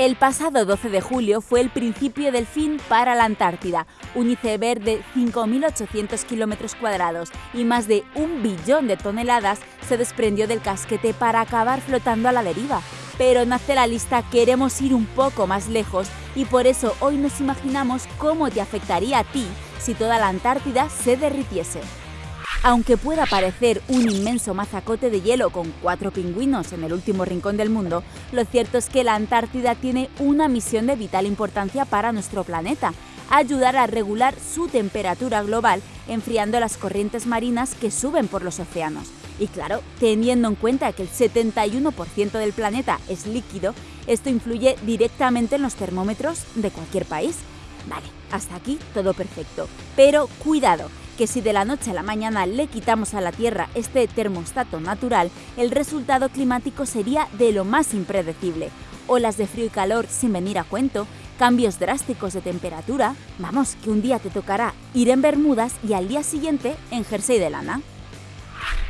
El pasado 12 de julio fue el principio del fin para la Antártida, un iceberg de 5.800 kilómetros cuadrados y más de un billón de toneladas se desprendió del casquete para acabar flotando a la deriva. Pero en la Lista queremos ir un poco más lejos y por eso hoy nos imaginamos cómo te afectaría a ti si toda la Antártida se derritiese. Aunque pueda parecer un inmenso mazacote de hielo con cuatro pingüinos en el último rincón del mundo, lo cierto es que la Antártida tiene una misión de vital importancia para nuestro planeta, ayudar a regular su temperatura global, enfriando las corrientes marinas que suben por los océanos. Y claro, teniendo en cuenta que el 71% del planeta es líquido, esto influye directamente en los termómetros de cualquier país. Vale, hasta aquí todo perfecto. Pero cuidado, que si de la noche a la mañana le quitamos a la Tierra este termostato natural, el resultado climático sería de lo más impredecible. Olas de frío y calor sin venir a cuento, cambios drásticos de temperatura, vamos, que un día te tocará ir en bermudas y al día siguiente en jersey de lana.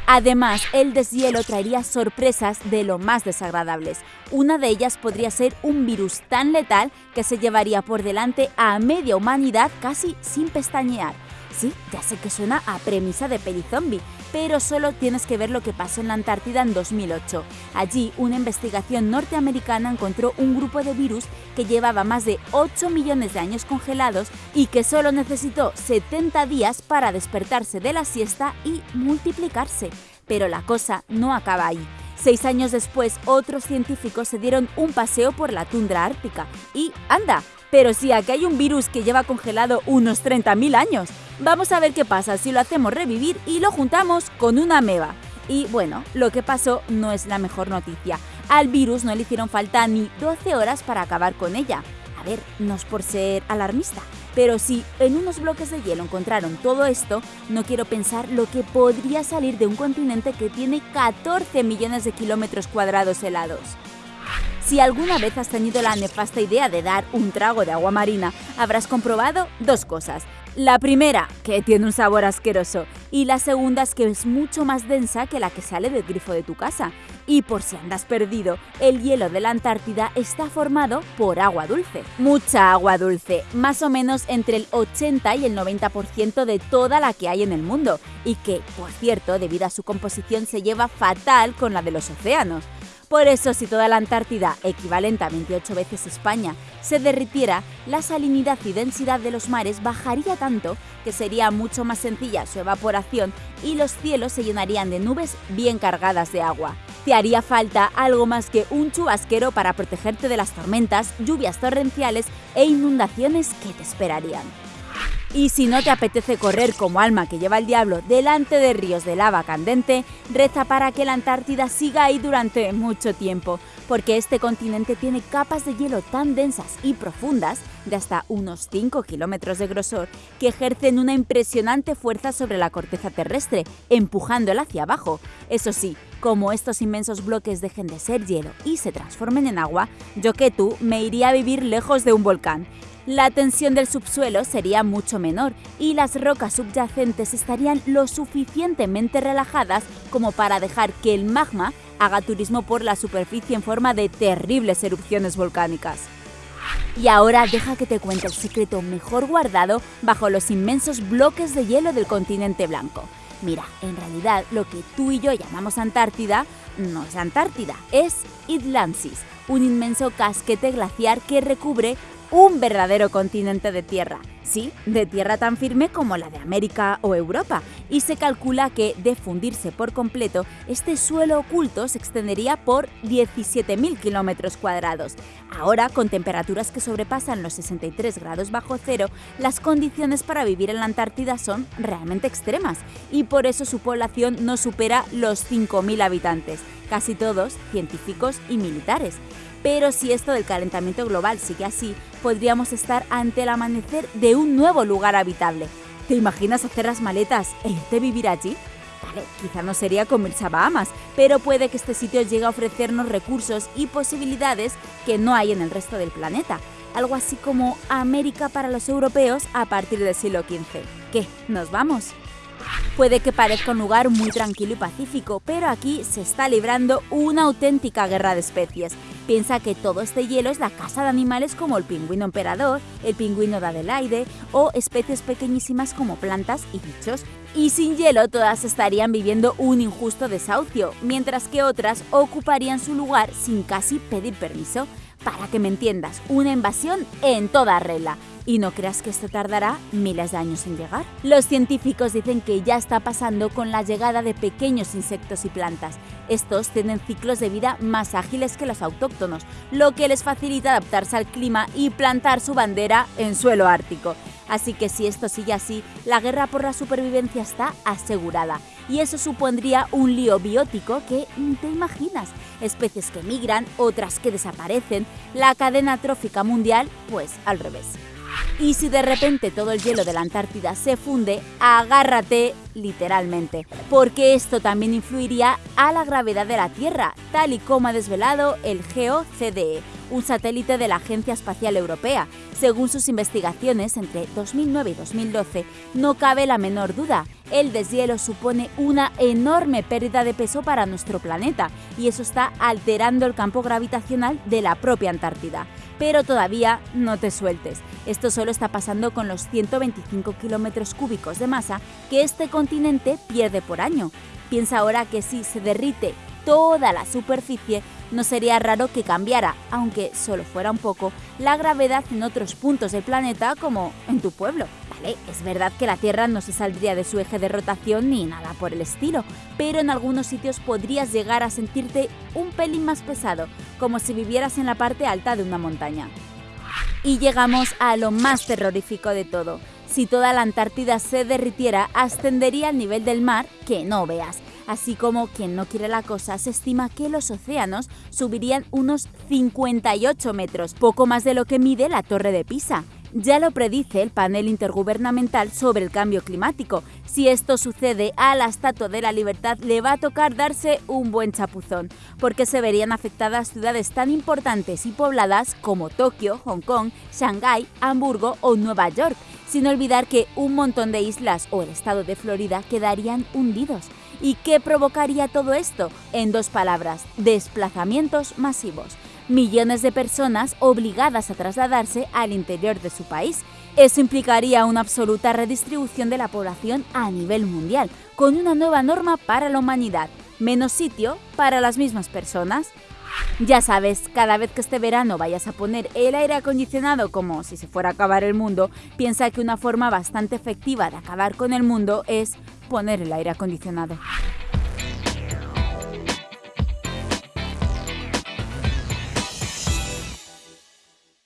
Además, el deshielo traería sorpresas de lo más desagradables. Una de ellas podría ser un virus tan letal que se llevaría por delante a media humanidad casi sin pestañear. Sí, ya sé que suena a premisa de peli zombie, pero solo tienes que ver lo que pasó en la Antártida en 2008. Allí, una investigación norteamericana encontró un grupo de virus que llevaba más de 8 millones de años congelados y que solo necesitó 70 días para despertarse de la siesta y multiplicarse. Pero la cosa no acaba ahí. Seis años después, otros científicos se dieron un paseo por la tundra ártica y ¡anda! Pero sí, aquí hay un virus que lleva congelado unos 30.000 años. Vamos a ver qué pasa si lo hacemos revivir y lo juntamos con una ameba. Y bueno, lo que pasó no es la mejor noticia. Al virus no le hicieron falta ni 12 horas para acabar con ella. A ver, no es por ser alarmista, pero si en unos bloques de hielo encontraron todo esto, no quiero pensar lo que podría salir de un continente que tiene 14 millones de kilómetros cuadrados helados. Si alguna vez has tenido la nefasta idea de dar un trago de agua marina, habrás comprobado dos cosas. La primera, que tiene un sabor asqueroso, y la segunda es que es mucho más densa que la que sale del grifo de tu casa. Y por si andas perdido, el hielo de la Antártida está formado por agua dulce. Mucha agua dulce, más o menos entre el 80 y el 90% de toda la que hay en el mundo, y que, por cierto, debido a su composición se lleva fatal con la de los océanos. Por eso, si toda la Antártida, equivalente a 28 veces España, se derritiera, la salinidad y densidad de los mares bajaría tanto que sería mucho más sencilla su evaporación y los cielos se llenarían de nubes bien cargadas de agua. Te haría falta algo más que un chubasquero para protegerte de las tormentas, lluvias torrenciales e inundaciones que te esperarían. Y si no te apetece correr como alma que lleva el diablo delante de ríos de lava candente, reza para que la Antártida siga ahí durante mucho tiempo, porque este continente tiene capas de hielo tan densas y profundas, de hasta unos 5 kilómetros de grosor, que ejercen una impresionante fuerza sobre la corteza terrestre, empujándola hacia abajo. Eso sí, como estos inmensos bloques dejen de ser hielo y se transformen en agua, yo que tú me iría a vivir lejos de un volcán la tensión del subsuelo sería mucho menor y las rocas subyacentes estarían lo suficientemente relajadas como para dejar que el magma haga turismo por la superficie en forma de terribles erupciones volcánicas. Y ahora deja que te cuente el secreto mejor guardado bajo los inmensos bloques de hielo del continente blanco. Mira, en realidad lo que tú y yo llamamos Antártida no es Antártida, es Idlansis, un inmenso casquete glaciar que recubre un verdadero continente de tierra, sí, de tierra tan firme como la de América o Europa, y se calcula que, de fundirse por completo, este suelo oculto se extendería por 17.000 kilómetros cuadrados. Ahora, con temperaturas que sobrepasan los 63 grados bajo cero, las condiciones para vivir en la Antártida son realmente extremas, y por eso su población no supera los 5.000 habitantes, casi todos científicos y militares. Pero si esto del calentamiento global sigue así, podríamos estar ante el amanecer de un nuevo lugar habitable. ¿Te imaginas hacer las maletas e irte a vivir allí? Vale, quizá no sería como a Bahamas, pero puede que este sitio llegue a ofrecernos recursos y posibilidades que no hay en el resto del planeta. Algo así como América para los europeos a partir del siglo XV. ¿Qué? ¿Nos vamos? Puede que parezca un lugar muy tranquilo y pacífico, pero aquí se está librando una auténtica guerra de especies Piensa que todo este hielo es la casa de animales como el pingüino emperador, el pingüino de Adelaide o especies pequeñísimas como plantas y bichos. Y sin hielo todas estarían viviendo un injusto desahucio, mientras que otras ocuparían su lugar sin casi pedir permiso. Para que me entiendas, una invasión en toda regla. Y no creas que esto tardará miles de años en llegar. Los científicos dicen que ya está pasando con la llegada de pequeños insectos y plantas. Estos tienen ciclos de vida más ágiles que los autóctonos, lo que les facilita adaptarse al clima y plantar su bandera en suelo ártico. Así que si esto sigue así, la guerra por la supervivencia está asegurada. Y eso supondría un lío biótico que te imaginas. Especies que migran, otras que desaparecen, la cadena trófica mundial, pues al revés. Y si de repente todo el hielo de la Antártida se funde, agárrate literalmente, porque esto también influiría a la gravedad de la Tierra, tal y como ha desvelado el GeoCDE, un satélite de la Agencia Espacial Europea. Según sus investigaciones entre 2009 y 2012, no cabe la menor duda, el deshielo supone una enorme pérdida de peso para nuestro planeta y eso está alterando el campo gravitacional de la propia Antártida pero todavía no te sueltes. Esto solo está pasando con los 125 kilómetros cúbicos de masa que este continente pierde por año. Piensa ahora que si se derrite toda la superficie, no sería raro que cambiara, aunque solo fuera un poco, la gravedad en otros puntos del planeta como en tu pueblo. Es verdad que la Tierra no se saldría de su eje de rotación ni nada por el estilo, pero en algunos sitios podrías llegar a sentirte un pelín más pesado, como si vivieras en la parte alta de una montaña. Y llegamos a lo más terrorífico de todo. Si toda la Antártida se derritiera, ascendería al nivel del mar que no veas Así como quien no quiere la cosa, se estima que los océanos subirían unos 58 metros, poco más de lo que mide la Torre de Pisa. Ya lo predice el panel intergubernamental sobre el cambio climático. Si esto sucede, a la Estatua de la Libertad le va a tocar darse un buen chapuzón, porque se verían afectadas ciudades tan importantes y pobladas como Tokio, Hong Kong, Shanghái, Hamburgo o Nueva York, sin olvidar que un montón de islas o el estado de Florida quedarían hundidos. ¿Y qué provocaría todo esto? En dos palabras, desplazamientos masivos. Millones de personas obligadas a trasladarse al interior de su país. Eso implicaría una absoluta redistribución de la población a nivel mundial, con una nueva norma para la humanidad, menos sitio para las mismas personas. Ya sabes, cada vez que este verano vayas a poner el aire acondicionado como si se fuera a acabar el mundo, piensa que una forma bastante efectiva de acabar con el mundo es poner el aire acondicionado.